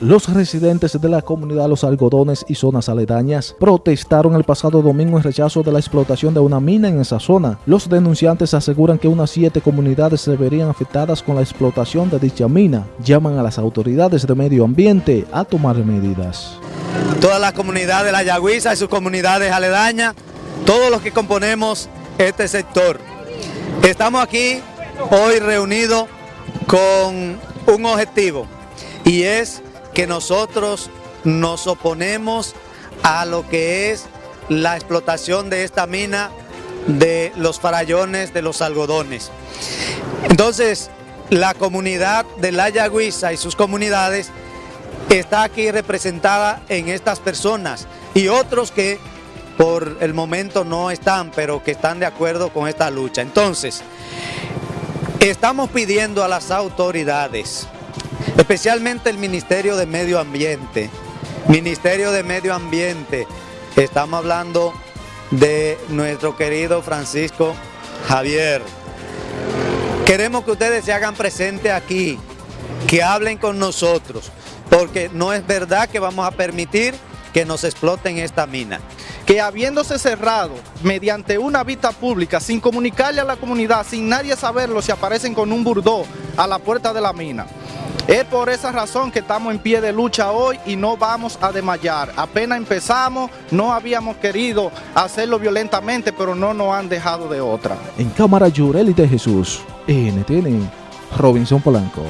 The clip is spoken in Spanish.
Los residentes de la comunidad Los Algodones y zonas aledañas protestaron el pasado domingo en rechazo de la explotación de una mina en esa zona. Los denunciantes aseguran que unas siete comunidades se verían afectadas con la explotación de dicha mina. Llaman a las autoridades de medio ambiente a tomar medidas. Toda la comunidad de la Yagüiza y sus comunidades aledañas, todos los que componemos este sector. Estamos aquí hoy reunidos con un objetivo y es que nosotros nos oponemos a lo que es la explotación de esta mina de los farallones de los algodones. Entonces, la comunidad de La Yagüiza y sus comunidades está aquí representada en estas personas y otros que por el momento no están, pero que están de acuerdo con esta lucha. Entonces, estamos pidiendo a las autoridades especialmente el Ministerio de Medio Ambiente. Ministerio de Medio Ambiente, estamos hablando de nuestro querido Francisco Javier. Queremos que ustedes se hagan presentes aquí, que hablen con nosotros, porque no es verdad que vamos a permitir que nos exploten esta mina. Que habiéndose cerrado mediante una vista pública, sin comunicarle a la comunidad, sin nadie saberlo, se aparecen con un burdó a la puerta de la mina. Es por esa razón que estamos en pie de lucha hoy y no vamos a desmayar. Apenas empezamos, no habíamos querido hacerlo violentamente, pero no nos han dejado de otra. En cámara Yureli de Jesús, NTN, Robinson Polanco.